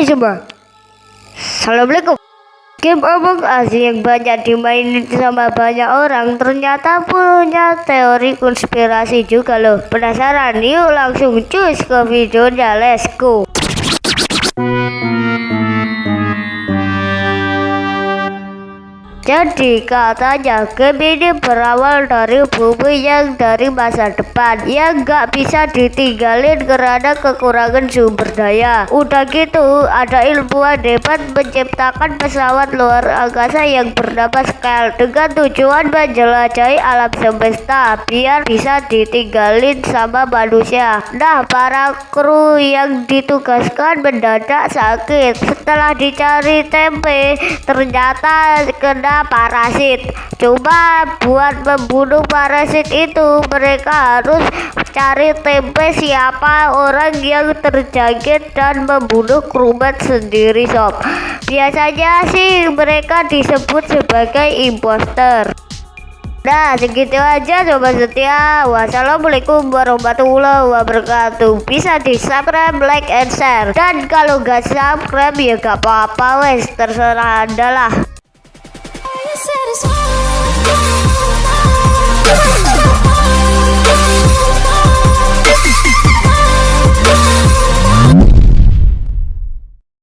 Hai semua. Assalamualaikum. Game Among Us yang banyak dimainin sama banyak orang ternyata punya teori konspirasi juga loh. Penasaran? Yuk langsung cus ke videonya. Let's go Jadi katanya game ini berawal dari bumi yang dari masa depan yang gak bisa ditinggalin karena kekurangan sumber daya. Udah gitu ada ilmuwan hebat menciptakan pesawat luar angkasa yang bernama Scale dengan tujuan menjelajahi alam semesta biar bisa ditinggalin sama manusia. Nah para kru yang ditugaskan mendadak sakit setelah dicari tempe ternyata kena parasit. Coba buat membunuh parasit itu mereka harus cari tempe siapa orang yang terjangkit dan membunuh krumet sendiri sob. Biasanya sih mereka disebut sebagai imposter. Nah segitu aja sobat setia Wassalamualaikum warahmatullahi wabarakatuh Bisa di subscribe, like, and share Dan kalau gak subscribe ya gak apa-apa wes Terserah anda lah is sorry.